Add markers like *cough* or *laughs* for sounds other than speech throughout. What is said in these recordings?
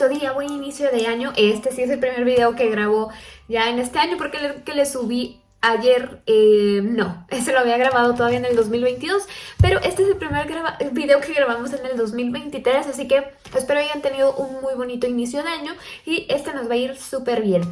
bonito día, buen inicio de año. Este sí es el primer video que grabo ya en este año porque el que le subí ayer, eh, no, *laughs* ese lo había grabado todavía en el 2022, pero este es el primer video que grabamos en el 2023, así que espero hayan tenido un muy bonito inicio de año y este nos va a ir súper bien.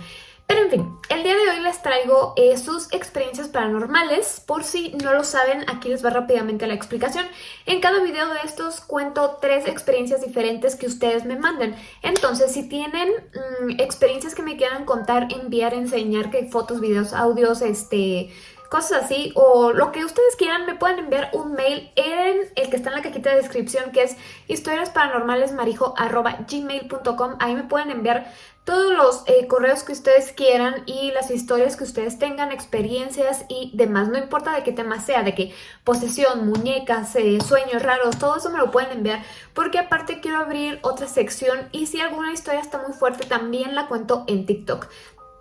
Pero en fin, el día de hoy les traigo eh, sus experiencias paranormales. Por si no lo saben, aquí les va rápidamente la explicación. En cada video de estos cuento tres experiencias diferentes que ustedes me manden. Entonces, si tienen mm, experiencias que me quieran contar, enviar, enseñar, que fotos, videos, audios, este cosas así, o lo que ustedes quieran, me pueden enviar un mail en el que está en la cajita de descripción, que es historiasparanormalesmarijo.gmail.com. Ahí me pueden enviar todos los eh, correos que ustedes quieran y las historias que ustedes tengan, experiencias y demás. No importa de qué tema sea, de qué posesión, muñecas, eh, sueños raros, todo eso me lo pueden enviar porque aparte quiero abrir otra sección y si alguna historia está muy fuerte también la cuento en TikTok.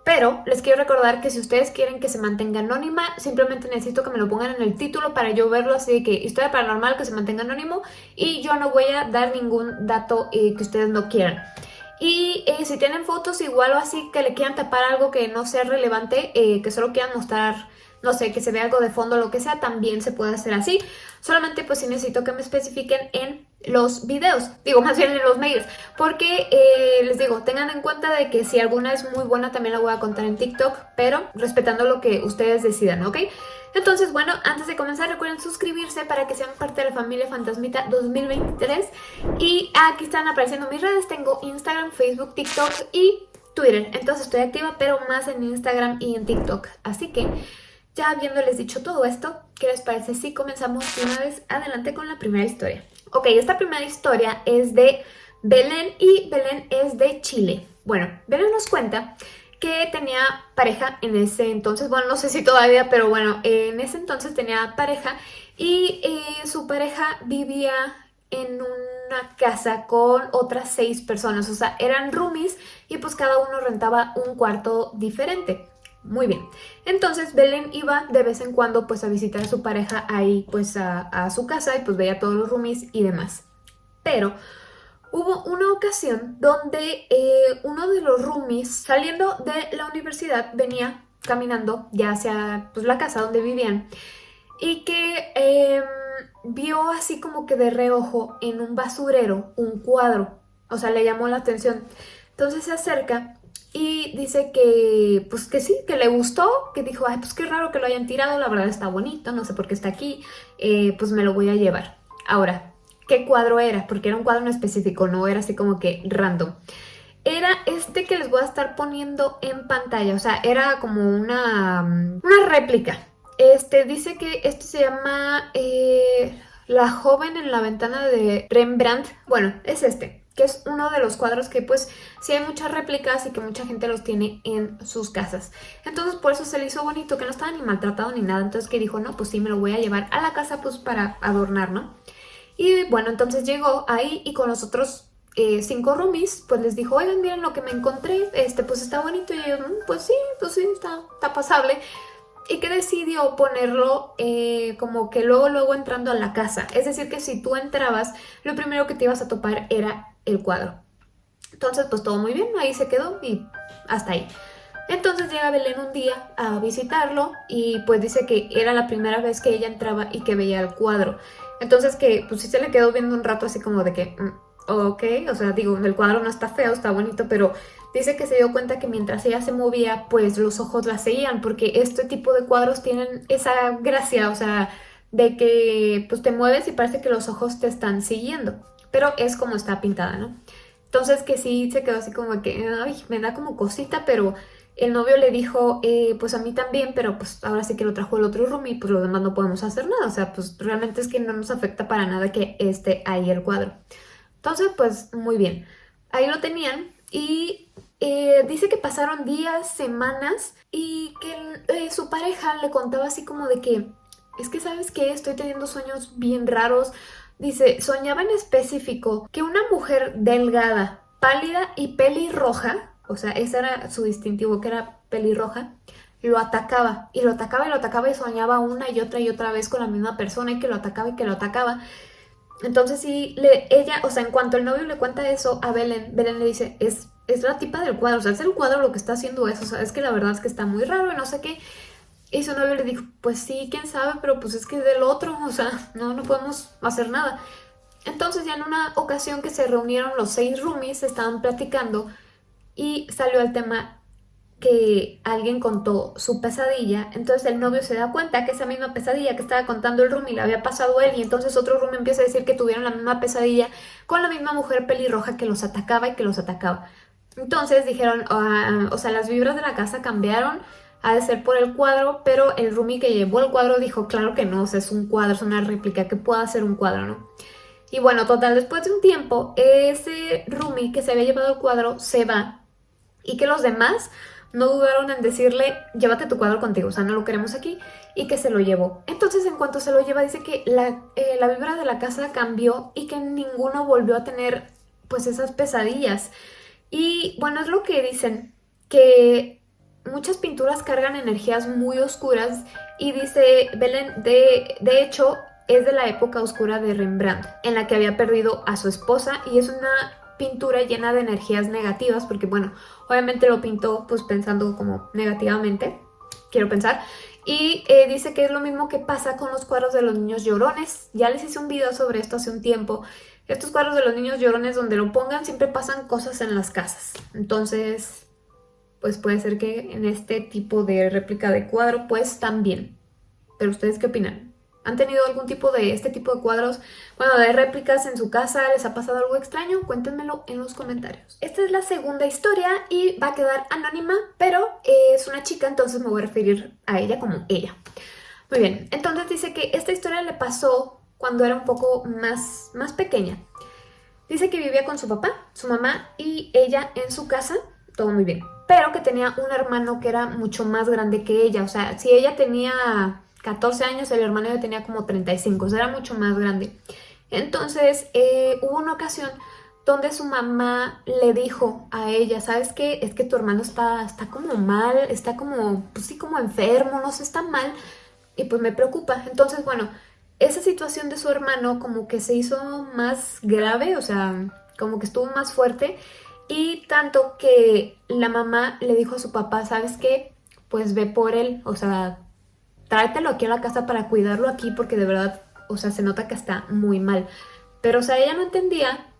Pero les quiero recordar que si ustedes quieren que se mantenga anónima, simplemente necesito que me lo pongan en el título para yo verlo así de que historia paranormal que se mantenga anónimo y yo no voy a dar ningún dato eh, que ustedes no quieran. Y eh, si tienen fotos igual o así que le quieran tapar algo que no sea relevante, eh, que solo quieran mostrar no sé, que se vea algo de fondo o lo que sea, también se puede hacer así. Solamente pues sí necesito que me especifiquen en los videos, digo más bien en los mails, porque eh, les digo, tengan en cuenta de que si alguna es muy buena también la voy a contar en TikTok, pero respetando lo que ustedes decidan, ¿ok? Entonces, bueno, antes de comenzar recuerden suscribirse para que sean parte de la familia Fantasmita 2023 y aquí están apareciendo mis redes, tengo Instagram, Facebook, TikTok y Twitter, entonces estoy activa pero más en Instagram y en TikTok, así que ya habiéndoles dicho todo esto, ¿qué les parece si comenzamos una vez adelante con la primera historia? Ok, esta primera historia es de Belén y Belén es de Chile. Bueno, Belén nos cuenta que tenía pareja en ese entonces, bueno, no sé si todavía, pero bueno, en ese entonces tenía pareja y eh, su pareja vivía en una casa con otras seis personas, o sea, eran roomies y pues cada uno rentaba un cuarto diferente. Muy bien. Entonces Belén iba de vez en cuando pues a visitar a su pareja ahí pues a, su casa y pues veía todos los roomies y demás. Pero hubo una ocasión donde eh, uno de los roomies saliendo de la universidad venía caminando ya hacia pues, la casa donde vivían y que em, vio así como que de reojo en un basurero un cuadro. O sea, le llamó la atención. Entonces se acerca y dice que, pues que sí, que le gustó, que dijo, ay, pues qué raro que lo hayan tirado, la verdad está bonito, no sé por qué está aquí, eh, pues me lo voy a llevar. Ahora, ¿qué cuadro era? Porque era un cuadro en específico, no era así como que random. Era este que les voy a estar poniendo en pantalla, o sea, era como una, una réplica. Este, dice que este se llama eh, La joven en la ventana de Rembrandt. Bueno, es este que es uno de los cuadros que pues sí hay muchas réplicas y que mucha gente los tiene en sus casas. Entonces por eso se le hizo bonito, que no estaba ni maltratado ni nada, entonces que dijo, no, pues sí, me lo voy a llevar a la casa pues para adornar, ¿no? Y bueno, entonces llegó ahí y con los otros eh, cinco roomies, pues les dijo, oigan, miren lo que me encontré, este pues está bonito, y ellos, mm, pues sí, pues sí, está, está pasable y que decidió ponerlo eh, como que luego luego entrando a la casa. Es decir que si tú entrabas, lo primero que te ibas a topar era el cuadro. Entonces pues todo muy bien, ahí se quedó y hasta ahí. Entonces llega Belén un día a visitarlo y pues dice que era la primera vez que ella entraba y que veía el cuadro. Entonces que pues sí se le quedó viendo un rato así como de que, mm, ok, o sea, digo, el cuadro no está feo, está bonito, pero Dice que se dio cuenta que mientras ella se movía, pues los ojos la seguían, porque este tipo de cuadros tienen esa gracia, o sea, de que pues te mueves y parece que los ojos te están siguiendo, pero es como está pintada, ¿no? Entonces que sí se quedó así como que, ay, me da como cosita, pero el novio le dijo, eh, pues a mí también, pero pues ahora sí que lo trajo el otro room y pues lo demás no podemos hacer nada, o sea, pues realmente es que no nos afecta para nada que esté ahí el cuadro. Entonces, pues muy bien. Ahí lo tenían y eh, dice que pasaron días, semanas y que eh, su pareja le contaba así como de que es que sabes que estoy teniendo sueños bien raros. Dice, soñaba en específico que una mujer delgada, pálida y pelirroja, o sea, ese era su distintivo, que era pelirroja, lo atacaba y lo atacaba y lo atacaba y soñaba una y otra y otra vez con la misma persona y que lo atacaba y que lo atacaba. Entonces sí, ella, o sea, en cuanto el novio le cuenta eso a Belén, Belén le dice, es, es la tipa del cuadro, o sea, es el cuadro lo que está haciendo eso, o sea, es que la verdad es que está muy raro y no sé qué. Y su novio le dijo, pues sí, quién sabe, pero pues es que es del otro, o sea, no, no podemos hacer nada. Entonces ya en una ocasión que se reunieron los seis roomies, estaban platicando y salió el tema que alguien contó su pesadilla, entonces el novio se da cuenta que esa misma pesadilla que estaba contando el roomie le había pasado él y entonces otro roomie empieza a decir que tuvieron la misma pesadilla con la misma mujer pelirroja que los atacaba y que los atacaba. Entonces dijeron, ah, o sea, las vibras de la casa cambiaron, ha de ser por el cuadro, pero el roomie que llevó el cuadro dijo, claro que no, o sea, es un cuadro, es una réplica, que pueda ser un cuadro, ¿no? Y bueno, total, después de un tiempo, ese roomie que se había llevado el cuadro se va y que los demás no dudaron en decirle, llévate tu cuadro contigo, o sea, no lo queremos aquí, y que se lo llevó. Entonces, en cuanto se lo lleva, dice que la, eh, la vibra de la casa cambió y que ninguno volvió a tener, pues, esas pesadillas. Y, bueno, es lo que dicen, que muchas pinturas cargan energías muy oscuras y dice Belén, de, de hecho, es de la época oscura de Rembrandt, en la que había perdido a su esposa y es una pintura llena de energías negativas, porque bueno, obviamente lo pintó pues pensando como negativamente, quiero pensar, y eh, dice que es lo mismo que pasa con los cuadros de los niños llorones, ya les hice un video sobre esto hace un tiempo, estos cuadros de los niños llorones donde lo pongan siempre pasan cosas en las casas, entonces pues puede ser que en este tipo de réplica de cuadro pues también, pero ustedes qué opinan? ¿Han tenido algún tipo de este tipo de cuadros, bueno, de réplicas en su casa? ¿Les ha pasado algo extraño? Cuéntenmelo en los comentarios. Esta es la segunda historia y va a quedar anónima, pero es una chica, entonces me voy a referir a ella como ella. Muy bien, entonces dice que esta historia le pasó cuando era un poco más, más pequeña. Dice que vivía con su papá, su mamá y ella en su casa, todo muy bien. Pero que tenía un hermano que era mucho más grande que ella, o sea, si ella tenía 14 años, el hermano ya tenía como 35, o sea, era mucho más grande. Entonces, eh, hubo una ocasión donde su mamá le dijo a ella, ¿sabes qué? Es que tu hermano está, está como mal, está como, pues sí, como enfermo, no sé, está mal, y pues me preocupa. Entonces, bueno, esa situación de su hermano como que se hizo más grave, o sea, como que estuvo más fuerte, y tanto que la mamá le dijo a su papá, ¿sabes qué? Pues ve por él, o sea, tráetelo aquí a la casa para cuidarlo aquí porque de verdad, o sea, se nota que está muy mal. Pero, o sea, ella no entendía,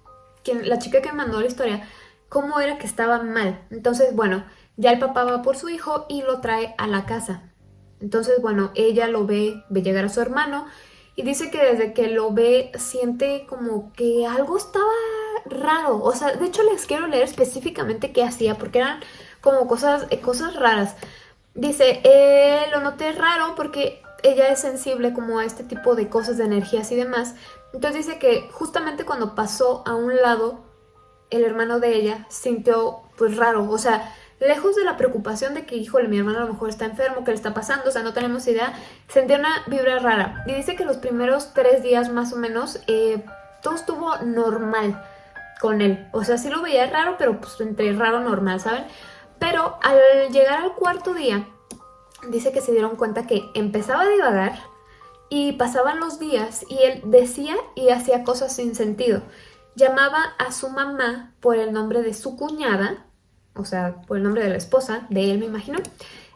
quien, la chica que mandó la historia, cómo era que estaba mal. Entonces, bueno, ya el papá va por su hijo y lo trae a la casa. Entonces, bueno, ella lo ve, ve llegar a su hermano y dice que desde que lo ve siente como que algo estaba raro. O sea, de hecho les quiero leer específicamente qué hacía porque eran como cosas, eh, cosas raras. Dice, eh, lo noté raro porque ella es sensible como a este tipo de cosas, de energías y demás. Entonces dice que justamente cuando pasó a un lado, el hermano de ella sintió pues raro, o sea, lejos de la preocupación de que, híjole, mi hermano a lo mejor está enfermo, ¿qué le está pasando? O sea, no tenemos idea, sentía una vibra rara. Y dice que los primeros tres días más o menos, eh, todo estuvo normal con él. O sea, sí lo veía raro, pero pues entre raro normal, ¿saben? Pero al llegar al cuarto día, dice que se dieron cuenta que empezaba a divagar y pasaban los días y él decía y hacía cosas sin sentido. Llamaba a su mamá por el nombre de su cuñada, o sea, por el nombre de la esposa, de él me imagino.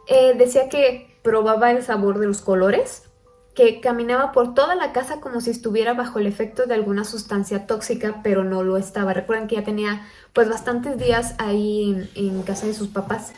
Eh, decía que probaba el sabor de los colores, que caminaba por toda la casa como si estuviera bajo el efecto de alguna sustancia tóxica, pero no lo estaba. Recuerden que ya tenía pues bastantes días ahí en, casa de sus papás.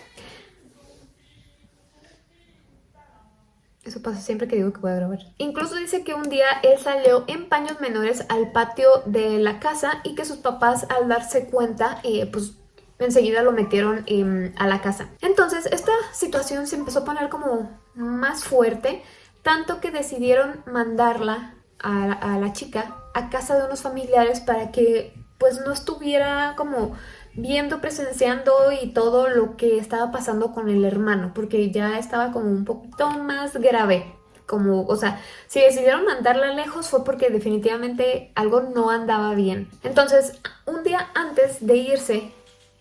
Eso pasa siempre que digo que voy a grabar. Incluso dice que un día él salió en paños menores al patio de la casa y que sus papás al darse cuenta, eh, pues enseguida lo metieron em, a la casa. Entonces esta situación se empezó a poner como más fuerte tanto que decidieron mandarla a, la chica a casa de unos familiares para que pues no estuviera como viendo, presenciando y todo lo que estaba pasando con el hermano, porque ya estaba como un poquito más grave. Como, o sea, si decidieron mandarla lejos fue porque definitivamente algo no andaba bien. Entonces, un día antes de irse,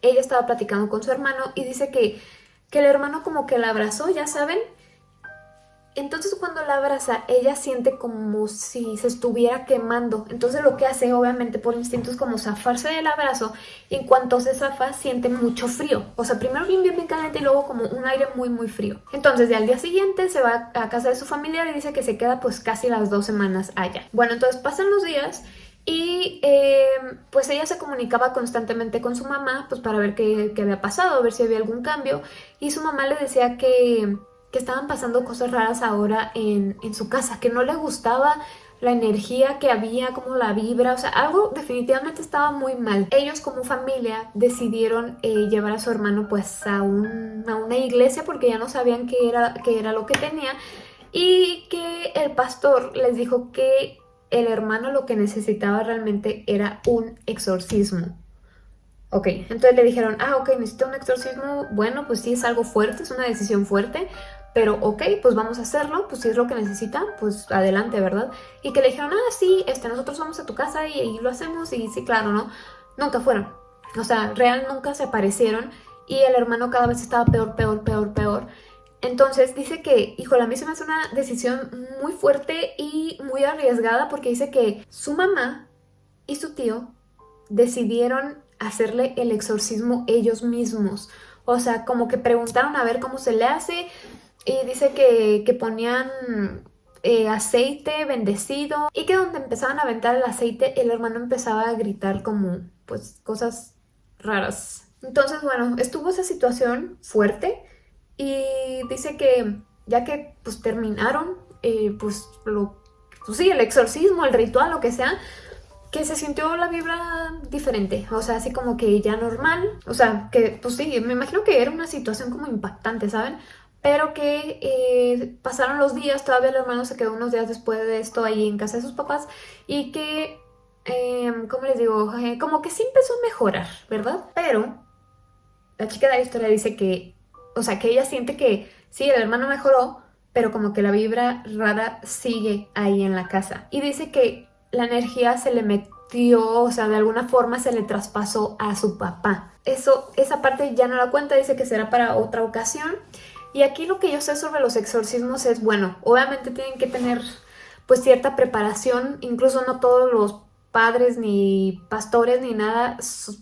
ella estaba platicando con su hermano y dice que, que el hermano como que la abrazó, ya saben, entonces cuando la abraza, ella siente como si se estuviera quemando. Entonces lo que hace, obviamente por instinto, es como zafarse del abrazo. Y en cuanto se zafa, siente mucho frío. O sea, primero bien, bien, caliente y luego como un aire muy, muy frío. Entonces, ya al día siguiente se va a casa de su familiar y dice que se queda pues casi las dos semanas allá. Bueno, entonces pasan los días y eh, pues ella se comunicaba constantemente con su mamá pues para ver qué, qué había pasado, ver si había algún cambio. Y su mamá le decía que que estaban pasando cosas raras ahora en, su casa, que no le gustaba la energía que había, como la vibra, o sea, algo definitivamente estaba muy mal. Ellos como familia decidieron eh, llevar a su hermano pues a, una iglesia porque ya no sabían qué era, qué era lo que tenía y que el pastor les dijo que el hermano lo que necesitaba realmente era un exorcismo. Ok, entonces le dijeron, ah, ok, necesito un exorcismo, bueno, pues sí es algo fuerte, es una decisión fuerte, pero ok, pues vamos a hacerlo, pues si es lo que necesita, pues adelante, ¿verdad? Y que le dijeron, ah, sí, este, nosotros vamos a tu casa y, ahí lo hacemos, y sí, claro, ¿no? Nunca fueron. O sea, real nunca se aparecieron y el hermano cada vez estaba peor, peor, peor, peor. Entonces dice que, híjole, a mí se me hace una decisión muy fuerte y muy arriesgada porque dice que su mamá y su tío decidieron hacerle el exorcismo ellos mismos. O sea, como que preguntaron a ver cómo se le hace, y dice que, ponían eh, aceite bendecido y que donde empezaban a aventar el aceite el hermano empezaba a gritar como pues cosas raras. Entonces bueno, estuvo esa situación fuerte y dice que ya que pues terminaron eh, pues lo pues sí, el exorcismo, el ritual, lo que sea, que se sintió la vibra diferente, o sea, así como que ya normal, o sea, que pues sí, me imagino que era una situación como impactante, ¿saben? Pero que eh, pasaron los días, todavía el hermano se quedó unos días después de esto ahí en casa de sus papás y que, eh, ¿cómo les digo? Eh, como que sí empezó a mejorar, ¿verdad? Pero la chica de la historia dice que, o sea, que ella siente que sí, el hermano mejoró, pero como que la vibra rara sigue ahí en la casa. Y dice que la energía se le metió, o sea, de alguna forma se le traspasó a su papá. Eso, esa parte ya no la cuenta, dice que será para otra ocasión. Y aquí lo que yo sé sobre los exorcismos es, bueno, obviamente tienen que tener pues cierta preparación, incluso no todos los padres ni pastores ni nada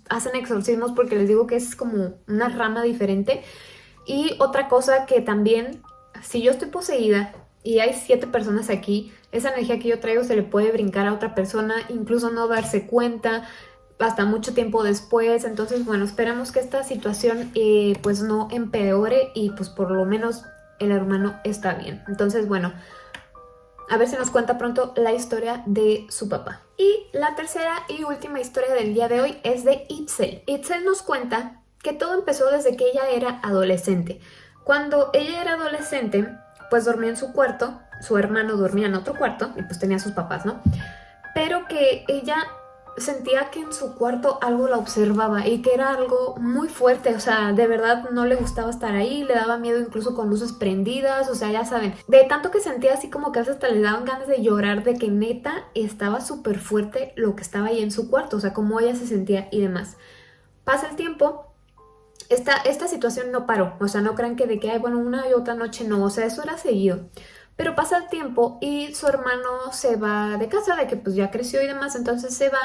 hacen exorcismos porque les digo que es como una rama diferente. Y otra cosa que también, si yo estoy poseída y hay siete personas aquí, esa energía que yo traigo se le puede brincar a otra persona, incluso no darse cuenta, hasta mucho tiempo después. Entonces, bueno, esperamos que esta situación eh, pues no empeore y pues por lo menos el hermano está bien. Entonces, bueno, a ver si nos cuenta pronto la historia de su papá. Y la tercera y última historia del día de hoy es de Itzel. Itzel nos cuenta que todo empezó desde que ella era adolescente. Cuando ella era adolescente, pues dormía en su cuarto, su hermano dormía en otro cuarto y pues tenía sus papás, ¿no? Pero que ella sentía que en su cuarto algo la observaba y que era algo muy fuerte, o sea, de verdad no le gustaba estar ahí, le daba miedo incluso con luces prendidas, o sea, ya saben, de tanto que sentía así como que hasta le daban ganas de llorar de que neta estaba súper fuerte lo que estaba ahí en su cuarto, o sea, cómo ella se sentía y demás. Pasa el tiempo, esta, esta situación no paró, o sea, no crean que de que bueno, una y otra noche no, o sea, eso era seguido. Pero pasa el tiempo y su hermano se va de casa, de que pues ya creció y demás, entonces se va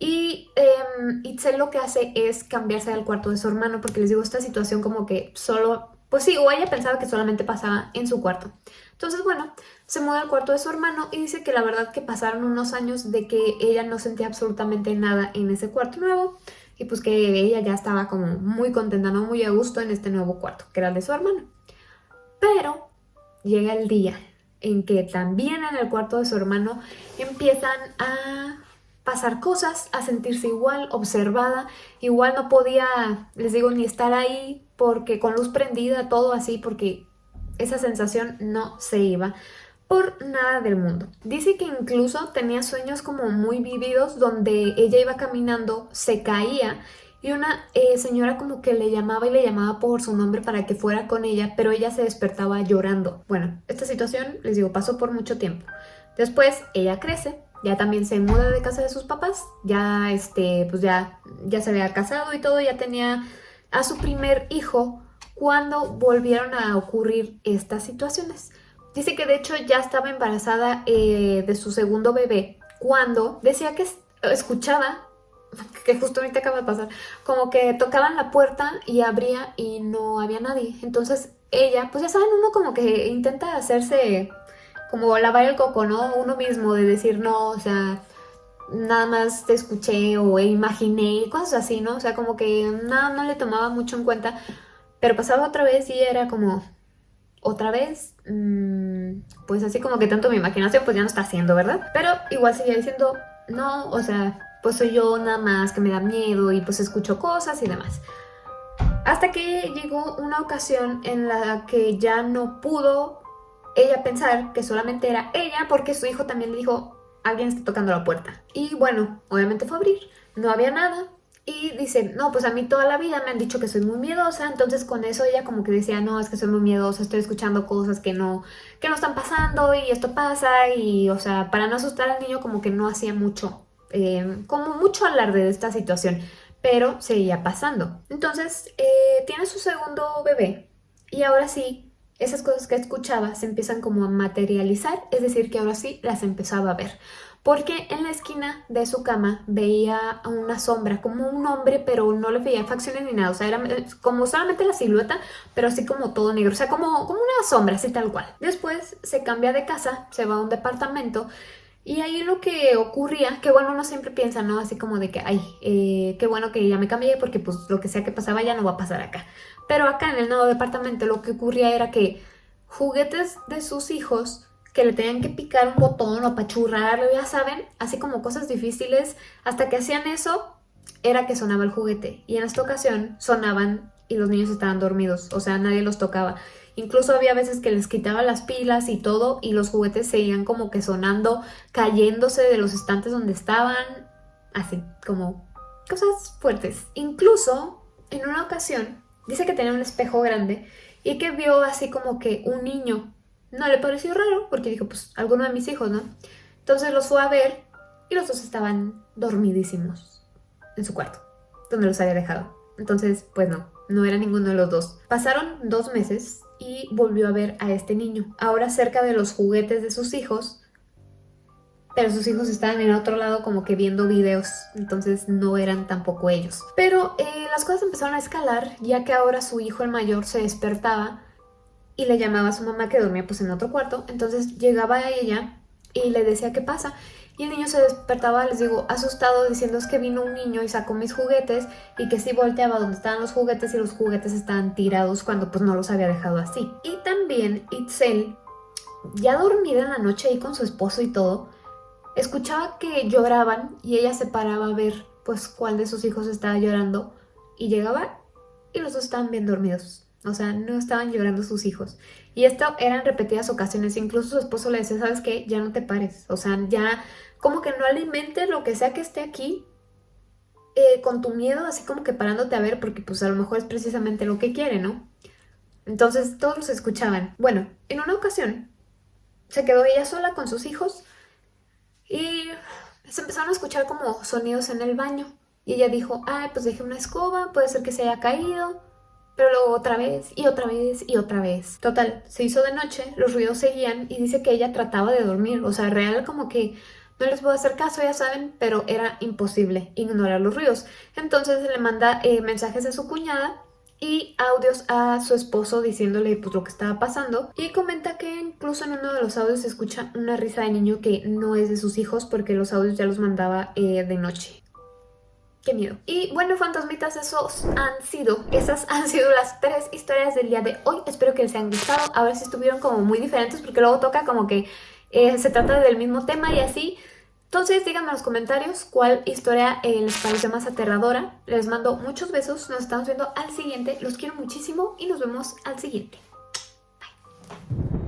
y eh, Itzel lo que hace es cambiarse al cuarto de su hermano porque les digo, esta situación como que solo, pues sí, o ella pensaba que solamente pasaba en su cuarto. Entonces, bueno, se muda al cuarto de su hermano y dice que la verdad que pasaron unos años de que ella no sentía absolutamente nada en ese cuarto nuevo y pues que ella ya estaba como muy contenta, no muy a gusto en este nuevo cuarto, que era el de su hermano. Pero llega el día en que también en el cuarto de su hermano empiezan a pasar cosas, a sentirse igual, observada, igual no podía, les digo, ni estar ahí porque con luz prendida, todo así, porque esa sensación no se iba por nada del mundo. Dice que incluso tenía sueños como muy vividos donde ella iba caminando, se caía y una eh, señora como que le llamaba y le llamaba por su nombre para que fuera con ella, pero ella se despertaba llorando. Bueno, esta situación, les digo, pasó por mucho tiempo. Después ella crece, ya también se muda de casa de sus papás, ya este, pues ya, ya se había casado y todo, ya tenía a su primer hijo cuando volvieron a ocurrir estas situaciones. Dice que de hecho ya estaba embarazada eh, de su segundo bebé cuando decía que escuchaba, que justo ahorita acaba de pasar, como que tocaban la puerta y abría y no había nadie. Entonces ella, pues ya saben, uno como que intenta hacerse como lavar el coco, ¿no? Uno mismo de decir, no, o sea, nada más te escuché o imaginé, cosas así, ¿no? O sea, como que nada, no le tomaba mucho en cuenta, pero pasaba otra vez y era como, otra vez, mm, pues así como que tanto mi imaginación pues ya no está haciendo, ¿verdad? Pero igual seguía diciendo, no, o sea, pues soy yo nada más que me da miedo y pues escucho cosas y demás. Hasta que llegó una ocasión en la que ya no pudo ella pensar que solamente era ella porque su hijo también le dijo, alguien está tocando la puerta. Y bueno, obviamente fue a abrir, no había nada, y dice, no, pues a mí toda la vida me han dicho que soy muy miedosa, entonces con eso ella como que decía, no, es que soy muy miedosa, estoy escuchando cosas que no, que no están pasando y esto pasa y, o sea, para no asustar al niño como que no hacía mucho, eh, como mucho alarde de esta situación, pero seguía pasando. Entonces, eh, tiene su segundo bebé y ahora sí, esas cosas que escuchaba se empiezan como a materializar, es decir, que ahora sí las empezaba a ver porque en la esquina de su cama veía una sombra, como un hombre, pero no le veía facciones ni nada, o sea, era eh, como solamente la silueta, pero así como todo negro, o sea, como, como una sombra, así tal cual. Después se cambia de casa, se va a un departamento, y ahí lo que ocurría, que bueno, uno siempre piensa, ¿no? Así como de que, ay, eh, qué bueno que ya me cambié porque pues lo que sea que pasaba ya no va a pasar acá. Pero acá en el nuevo departamento lo que ocurría era que juguetes de sus hijos que le tenían que picar un botón o apachurrarlo, ya saben, así como cosas difíciles, hasta que hacían eso, era que sonaba el juguete. Y en esta ocasión sonaban y los niños estaban dormidos, o sea, nadie los tocaba. Incluso había veces que les quitaba las pilas y todo y los juguetes seguían como que sonando, cayéndose de los estantes donde estaban, así, como cosas fuertes. Incluso, en una ocasión, dice que tenía un espejo grande y que vio así como que un niño no le pareció raro porque dijo, pues, alguno de mis hijos, ¿no? Entonces los fue a ver y los dos estaban dormidísimos en su cuarto, donde los había dejado. Entonces, pues no, no era ninguno de los dos. Pasaron dos meses y volvió a ver a este niño. Ahora cerca de los juguetes de sus hijos, pero sus hijos estaban en otro lado como que viendo videos, entonces no eran tampoco ellos. Pero eh, las cosas empezaron a escalar, ya que ahora su hijo el mayor se despertaba y le llamaba a su mamá que dormía pues en otro cuarto. Entonces llegaba a ella y le decía qué pasa. Y el niño se despertaba, les digo, asustado, diciendo es que vino un niño y sacó mis juguetes y que sí volteaba donde estaban los juguetes y los juguetes estaban tirados cuando pues no los había dejado así. Y también Itzel, ya dormida en la noche ahí con su esposo y todo, escuchaba que lloraban y ella se paraba a ver pues cuál de sus hijos estaba llorando y llegaba y los dos estaban bien dormidos. O sea, no estaban llorando sus hijos. Y esto eran repetidas ocasiones. Incluso su esposo le decía, ¿sabes qué? Ya no te pares. O sea, ya como que no alimentes lo que sea que esté aquí eh, con tu miedo, así como que parándote a ver, porque pues a lo mejor es precisamente lo que quiere, ¿no? Entonces todos los escuchaban. Bueno, en una ocasión se quedó ella sola con sus hijos y se empezaron a escuchar como sonidos en el baño. Y ella dijo, ay, pues dejé una escoba, puede ser que se haya caído. Pero luego otra vez y otra vez y otra vez. Total, se hizo de noche, los ruidos seguían y dice que ella trataba de dormir. O sea, real como que no les puedo hacer caso, ya saben, pero era imposible ignorar los ruidos. Entonces le manda eh, mensajes de su cuñada y audios a su esposo diciéndole pues lo que estaba pasando y comenta que incluso en uno de los audios se escucha una risa de niño que no es de sus hijos porque los audios ya los mandaba eh, de noche. Qué miedo. Y bueno, fantasmitas, esos han sido, esas han sido las tres historias del día de hoy. Espero que les hayan gustado. A ver si estuvieron como muy diferentes porque luego toca como que eh, se trata del mismo tema y así. Entonces díganme en los comentarios cuál historia eh, les pareció más aterradora. Les mando muchos besos. Nos estamos viendo al siguiente. Los quiero muchísimo y nos vemos al siguiente. Bye.